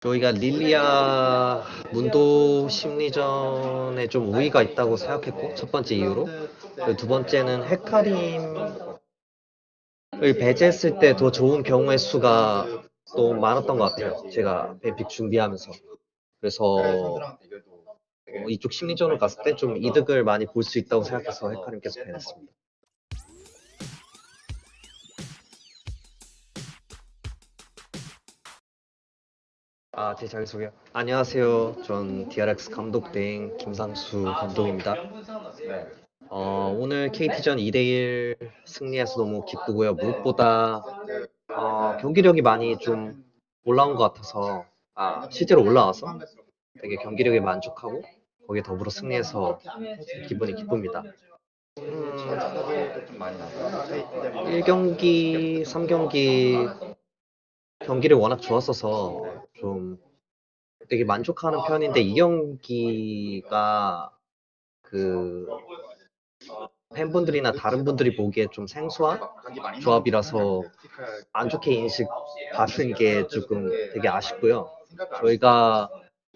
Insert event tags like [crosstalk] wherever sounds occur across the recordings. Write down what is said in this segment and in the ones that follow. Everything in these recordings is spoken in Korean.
저희가 릴리아 문도 심리전에 좀 우위가 있다고 생각했고 첫 번째 이유로 두 번째는 헤카림을 배제했을 때 더 좋은 경우의 수가 또 많았던 것 같아요. 제가 뱀픽 준비하면서 그래서 어, 이쪽 심리전을 갔을 때 좀 이득을 많이 볼 수 있다고 생각해서 헤카림께서 배냈습니다. 아, 제 자기소개요. 안녕하세요. 전 DRX 감독 대행 김상수 감독입니다. 어, 오늘 KT전 2대1 승리해서 너무 기쁘고요. 무엇보다 어, 경기력이 많이 좀 올라온 것 같아서 아, 실제로 올라와서 되게 경기력에 만족하고 거기에 더불어 승리해서 기분이 기쁩니다. 음, 1경기, 3경기 경기를 워낙 좋았어서 좀 되게 만족하는 편인데 2경기가 그 팬분들이나 다른 분들이 보기에 좀 생소한 조합이라서 안 좋게 인식 받는 게 조금 되게 아쉽고요. 저희가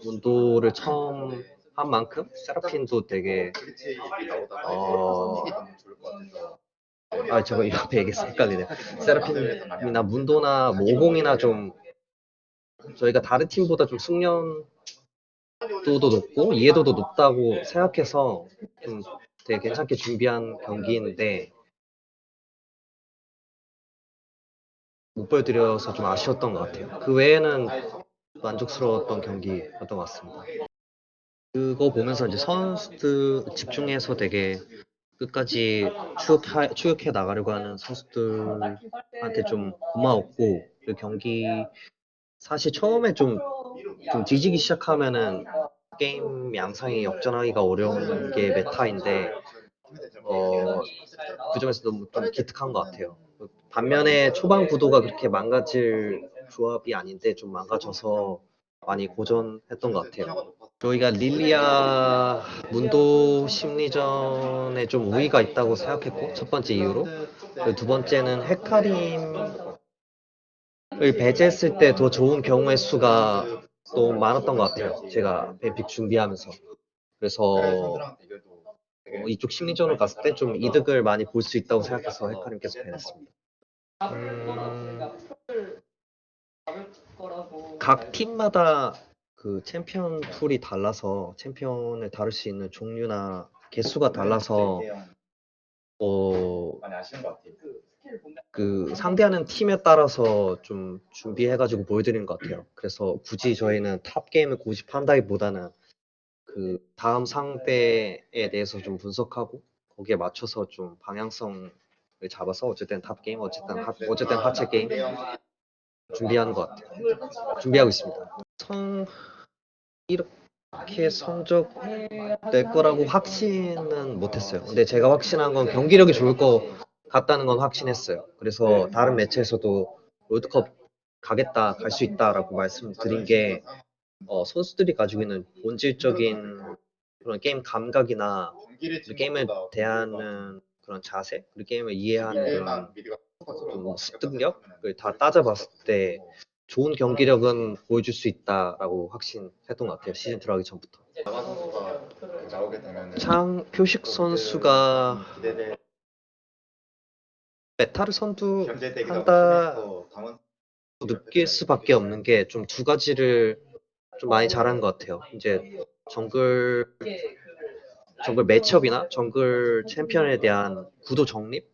문도를 처음 한 만큼 세라핀도 되게 어, 아 저거 옆에 얘기해서 [laughs] 헷갈리네요. 세라핀이나 문도나 모공이나 좀 저희가 다른 팀보다 좀 숙련도도 높고 이해도도 높다고 생각해서 좀 되게 괜찮게 준비한 경기인데 못 보여드려서 좀 아쉬웠던 것 같아요. 그 외에는 만족스러웠던 경기였던 것 같습니다. 그거 보면서 이제 선수들 집중해서 되게 끝까지 추격해, 추격해 나가려고 하는 선수들한테 좀 고마웠고 그 경기 사실 처음에 좀, 좀 뒤지기 시작하면은 게임 양상이 역전하기가 어려운 게 메타인데 어, 그 점에서 너무 좀 기특한 것 같아요. 반면에 초반 구도가 그렇게 망가질 조합이 아닌데 좀 망가져서 많이 고전했던 것 같아요. 저희가 릴리아 문도 심리전에 좀 우위가 있다고 생각했고 첫 번째 이유로 두 번째는 헤카림을 배제했을 때 더 좋은 경우의 수가 또 많았던 것 같아요. 제가 뱀픽 준비하면서 그래서 어, 이쪽 심리전을 갔을 때 좀 이득을 많이 볼 수 있다고 생각해서 헤카림께서 배냈습니다. 음, 각 팀마다 그 챔피언 pool이 달라서 챔피언을 다룰 수 있는 종류나 개수가 달라서 어, 그 상대하는 팀에 따라서 좀 준비해가지고 보여드리는 것 같아요. 그래서 굳이 저희는 top 게임을 고집한다기보다는 그 다음 상대에 대해서 좀 분석하고 거기에 맞춰서 좀 방향성을 잡아서 어쨌든 top 게임, 어쨌든 하, 어쨌든 하체 게임 준비하는 것 같아요. 준비하고 있습니다. 성 이렇게 성적 낼 거라고 확신은 못했어요. 근데 제가 확신한 건 경기력이 좋을 것 같다는 건 확신했어요. 그래서 다른 매체에서도 롤드컵 가겠다, 갈 수 있다라고 말씀드린 게 어, 선수들이 가지고 있는 본질적인 그런 게임 감각이나 그 게임을 대하는 그런 자세, 그리고 게임을 이해하는 그런 좀 습득력을 다 따져봤을 때 좋은 경기력은 보여줄 수 있다라고 확신했던 것 같아요. 시즌 들어가기 전부터. 창 표식 선수가 meta를 선도한다 느낄 수밖에 없는 게 좀 두 가지를 좀 많이 잘한 것 같아요. 이제 정글 정글 matchup이나 정글 챔피언에 대한 구도 정립이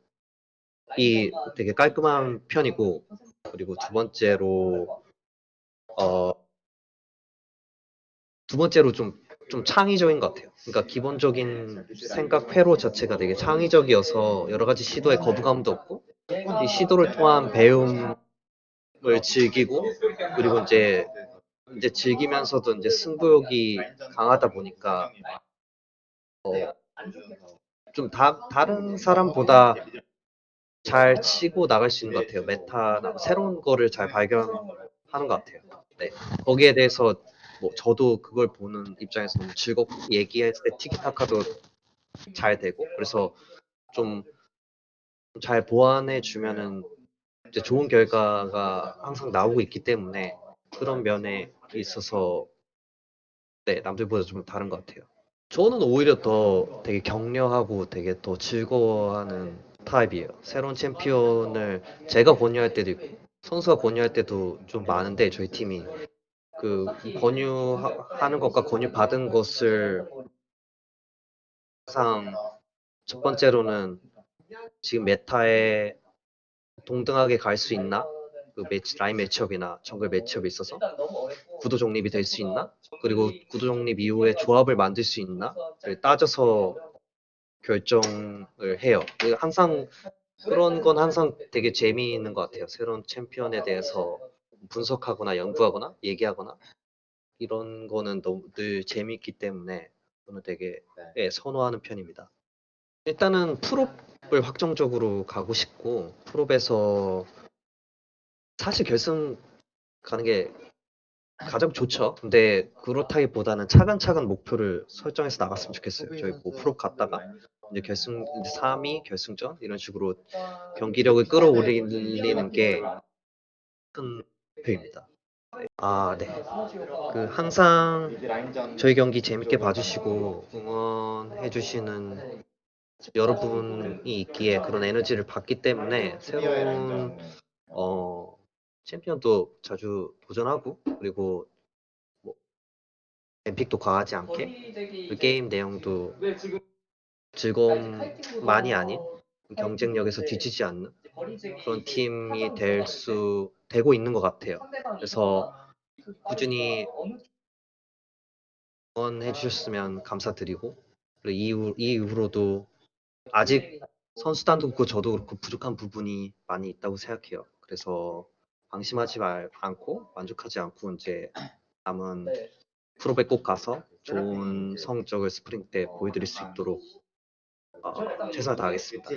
되게 깔끔한 편이고 그리고 두 번째로 어 두 번째로 좀 좀 창의적인 것 같아요. 그러니까 기본적인 생각 회로 자체가 되게 창의적이어서 여러 가지 시도에 거부감도 없고 이 시도를 통한 배움을 즐기고 그리고 이제 이제 즐기면서도 이제 승부욕이 강하다 보니까 어, 좀 다, 다른 사람보다 잘 치고 나갈 수 있는 것 같아요. 메타나 새로운 거를 잘 발견하는 것 같아요. 네. 거기에 대해서 뭐 저도 그걸 보는 입장에서 너무 즐겁고 얘기했을 때 티키타카도 잘 되고 그래서 좀 잘 보완해 주면은 이제 좋은 결과가 항상 나오고 있기 때문에 그런 면에 있어서 네 남들보다 좀 다른 것 같아요. 저는 오히려 더 되게 격려하고 되게 더 즐거워하는 타입이에요. 새로운 챔피언을 제가 권유할 때도 있고 선수가 권유할 때도 좀 많은데 저희 팀이 그 권유하는 것과 권유 받은 것을 항상 첫 번째로는 지금 메타에 동등하게 갈 수 있나? 그 매치, 라인 매치업이나 정글 매치업에 있어서 구도 정립이 될 수 있나? 그리고 구도 정립 이후에 조합을 만들 수 있나? 를 따져서 결정을 해요. 항상 그런 건 항상 되게 재미있는 것 같아요. 새로운 챔피언에 대해서 분석하거나 연구하거나 얘기하거나 이런 거는 너무 늘 재미있기 때문에 저는 되게 예, 선호하는 편입니다. 일단은 프롭을 확정적으로 가고 싶고 프롭에서 사실 결승 가는 게 가장 좋죠. 근데 그렇다기보다는 차근차근 목표를 설정해서 나갔으면 좋겠어요. 저희 뭐 프로 갔다가 이제 결승 이제 3위 결승전 이런 식으로 경기력을 끌어올리는 게 큰 목표입니다. 아, 네. 그 항상 저희 경기 재밌게 봐주시고 응원해주시는 여러분이 있기에 그런 에너지를 받기 때문에 새로운 어, 챔피언도 자주 도전하고 그리고 뭐 엠픽도 과하지 않게 그 게임 내용도 즐거움만이 아닌 경쟁력에서 뒤지지 않는 그런 팀이 될 수 되고 있는 것 같아요. 그래서 꾸준히 응원해 주셨으면 감사드리고 그리고 이후 이후로도 아직 선수단도 그렇고 저도 그렇고 부족한 부분이 많이 있다고 생각해요. 그래서 방심하지 말 않고 만족하지 않고 이제 남은 프로배 꼭 가서 좋은 성적을 스프링 때 보여드릴 수 있도록 어, 최선을 다하겠습니다.